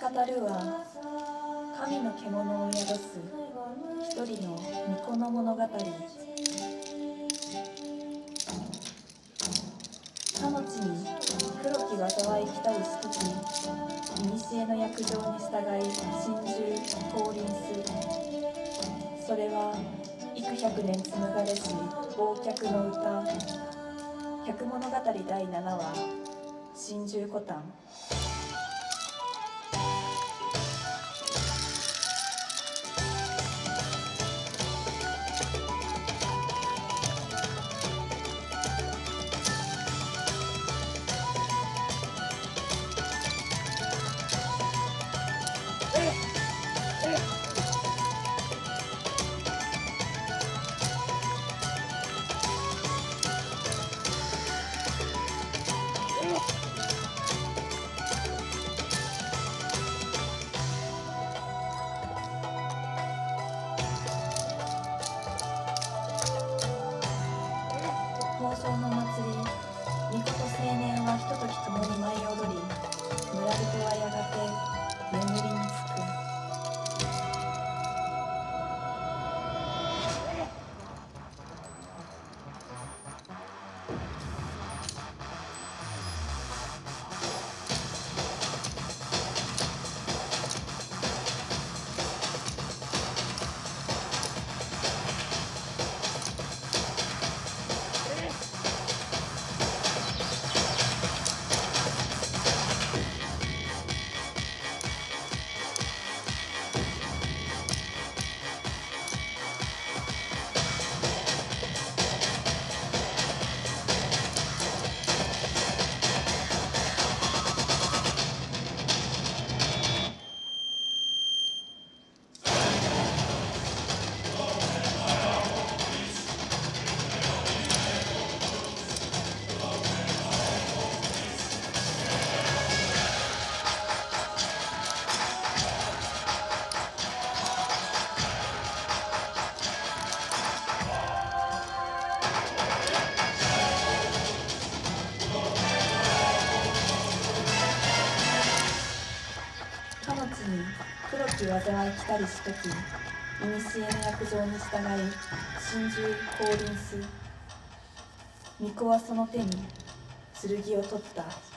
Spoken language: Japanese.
語るは神の獣を宿す一人の巫女の物語。かの地に黒き災い来たるし時古の約定に従い心中降臨するそれは幾百年紡がれし忘却の歌百物語第7話心中古丹哎呀き災い来たりしとき古の約定に従い心中降臨す巫女はその手に剣を取った。